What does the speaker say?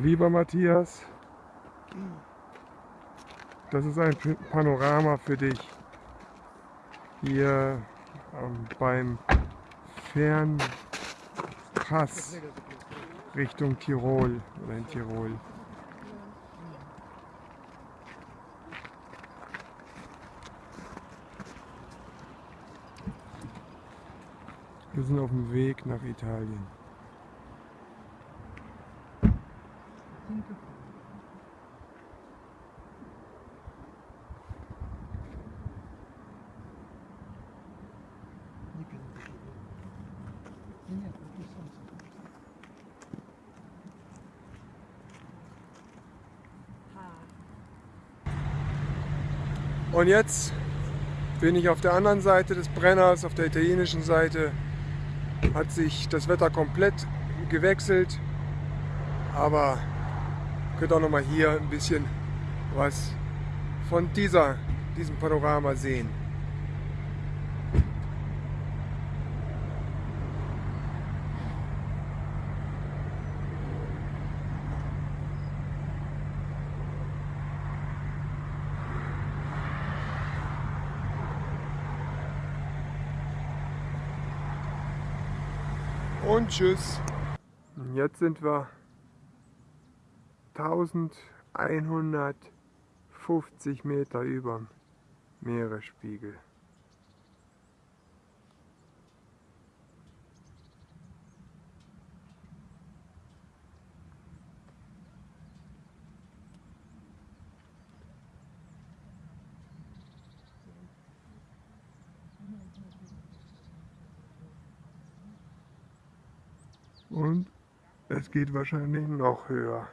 Lieber Matthias, das ist ein Panorama für dich hier ähm, beim Fernpass Richtung Tirol oder in Tirol. Wir sind auf dem Weg nach Italien. Und jetzt bin ich auf der anderen Seite des Brenners, auf der italienischen Seite. Hat sich das Wetter komplett gewechselt. Aber könnt auch noch mal hier ein bisschen was von dieser, diesem Panorama sehen. Und tschüss. Jetzt sind wir 1150 Meter über dem Meeresspiegel. Und es geht wahrscheinlich noch höher.